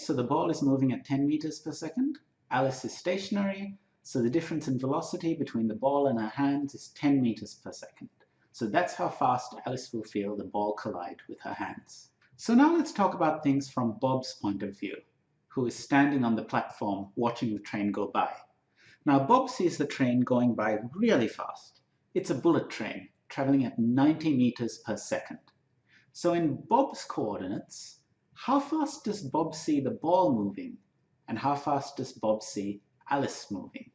So the ball is moving at 10 meters per second. Alice is stationary, so the difference in velocity between the ball and her hands is 10 meters per second. So that's how fast Alice will feel the ball collide with her hands. So now let's talk about things from Bob's point of view, who is standing on the platform watching the train go by. Now Bob sees the train going by really fast. It's a bullet train traveling at 90 meters per second. So in Bob's coordinates, how fast does Bob see the ball moving? And how fast does Bob see Alice moving?